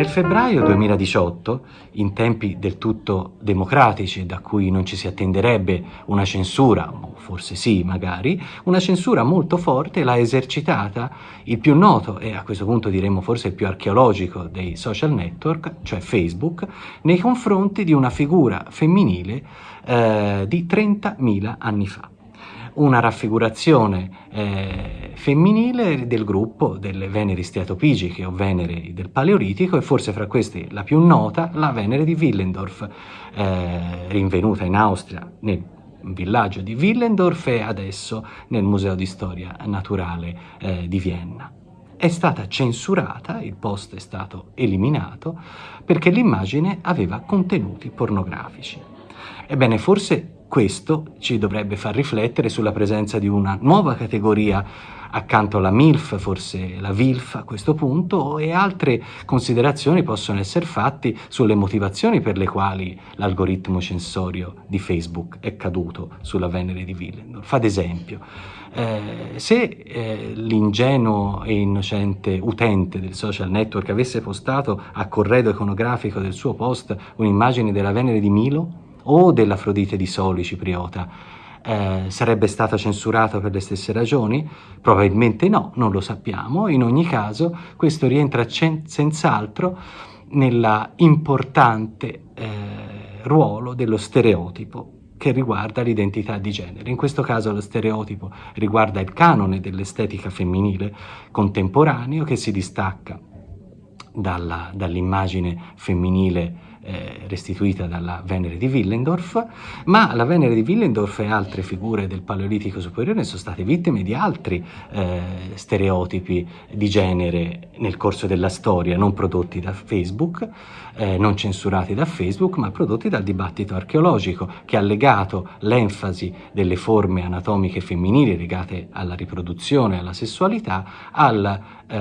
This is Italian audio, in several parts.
Nel febbraio 2018, in tempi del tutto democratici, da cui non ci si attenderebbe una censura, o forse sì magari, una censura molto forte l'ha esercitata il più noto e a questo punto diremmo forse il più archeologico dei social network, cioè Facebook, nei confronti di una figura femminile eh, di 30.000 anni fa una raffigurazione eh, femminile del gruppo delle Veneri steatopigiche o Venere del Paleolitico e forse fra queste la più nota, la Venere di Willendorf, eh, rinvenuta in Austria nel villaggio di Willendorf e adesso nel Museo di Storia Naturale eh, di Vienna. È stata censurata, il post è stato eliminato, perché l'immagine aveva contenuti pornografici. Ebbene, forse questo ci dovrebbe far riflettere sulla presenza di una nuova categoria accanto alla MILF, forse la VILF a questo punto, e altre considerazioni possono essere fatte sulle motivazioni per le quali l'algoritmo censorio di Facebook è caduto sulla Venere di Willendorf. Ad esempio, eh, se eh, l'ingenuo e innocente utente del social network avesse postato a corredo iconografico del suo post un'immagine della Venere di Milo, o dell'Afrodite di Soli cipriota eh, sarebbe stata censurata per le stesse ragioni? Probabilmente no, non lo sappiamo. In ogni caso questo rientra senz'altro nella importante eh, ruolo dello stereotipo che riguarda l'identità di genere. In questo caso lo stereotipo riguarda il canone dell'estetica femminile contemporaneo che si distacca dall'immagine femminile eh, restituita dalla Venere di Willendorf, ma la Venere di Willendorf e altre figure del Paleolitico superiore sono state vittime di altri eh, stereotipi di genere nel corso della storia, non prodotti da Facebook, eh, non censurati da Facebook, ma prodotti dal dibattito archeologico, che ha legato l'enfasi delle forme anatomiche femminili legate alla riproduzione, alla sessualità, alla, eh,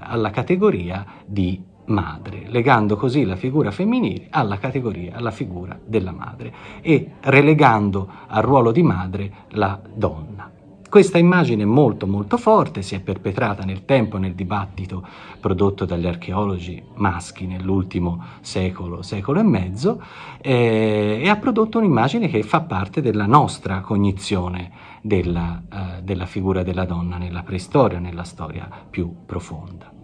alla categoria di madre, legando così la figura femminile alla categoria, alla figura della madre e relegando al ruolo di madre la donna. Questa immagine molto molto forte si è perpetrata nel tempo nel dibattito prodotto dagli archeologi maschi nell'ultimo secolo, secolo e mezzo eh, e ha prodotto un'immagine che fa parte della nostra cognizione della, eh, della figura della donna nella preistoria, nella storia più profonda.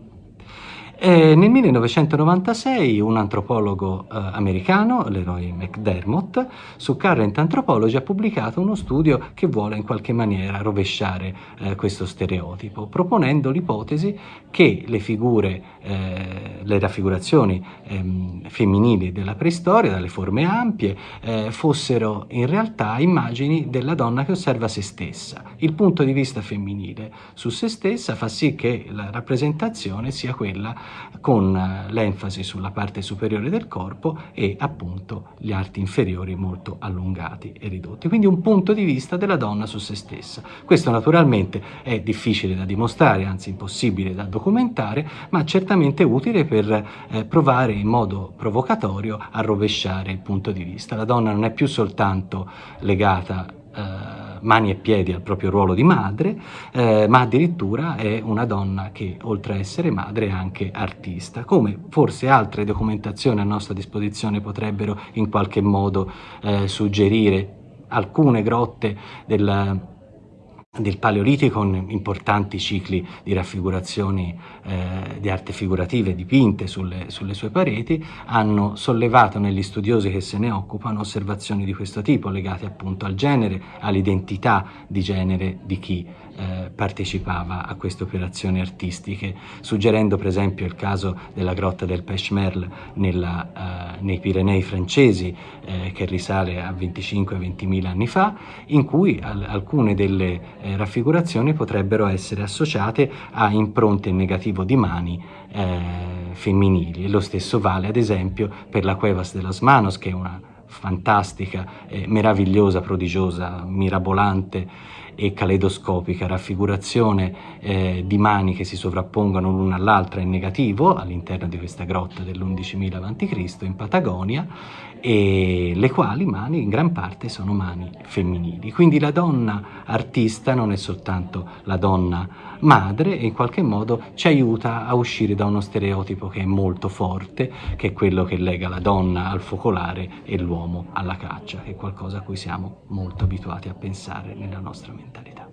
E nel 1996 un antropologo eh, americano, Leroy McDermott, su Current Anthropology ha pubblicato uno studio che vuole in qualche maniera rovesciare eh, questo stereotipo, proponendo l'ipotesi che le figure, eh, le raffigurazioni ehm, femminili della preistoria, dalle forme ampie, eh, fossero in realtà immagini della donna che osserva se stessa. Il punto di vista femminile su se stessa fa sì che la rappresentazione sia quella con eh, l'enfasi sulla parte superiore del corpo e appunto gli arti inferiori molto allungati e ridotti. Quindi un punto di vista della donna su se stessa. Questo naturalmente è difficile da dimostrare, anzi impossibile da documentare, ma certamente utile per eh, provare in modo provocatorio a rovesciare il punto di vista. La donna non è più soltanto legata eh, mani e piedi al proprio ruolo di madre, eh, ma addirittura è una donna che oltre a essere madre è anche artista, come forse altre documentazioni a nostra disposizione potrebbero in qualche modo eh, suggerire. Alcune grotte del del Paleolitico con importanti cicli di raffigurazioni eh, di arte figurative dipinte sulle, sulle, sue pareti, hanno sollevato negli studiosi che se ne occupano osservazioni di questo tipo legate appunto al genere, all'identità di genere di chi eh, partecipava a queste operazioni artistiche, suggerendo per esempio il caso della grotta del Peshmerl nella, eh, nei Pirenei francesi, eh, che risale a 25-20 mila anni fa, in cui al alcune delle eh, raffigurazioni potrebbero essere associate a impronte in negativo di mani eh, femminili. Lo stesso vale ad esempio per la Cuevas de las Manos, che è una fantastica, eh, meravigliosa, prodigiosa, mirabolante e caleidoscopica raffigurazione eh, di mani che si sovrappongono l'una all'altra in negativo all'interno di questa grotta dell'11.000 a.C. in Patagonia e le quali mani in gran parte sono mani femminili. Quindi la donna artista non è soltanto la donna madre e in qualche modo ci aiuta a uscire da uno stereotipo che è molto forte, che è quello che lega la donna al focolare e l'uomo alla caccia, che è qualcosa a cui siamo molto abituati a pensare nella nostra mentalidad.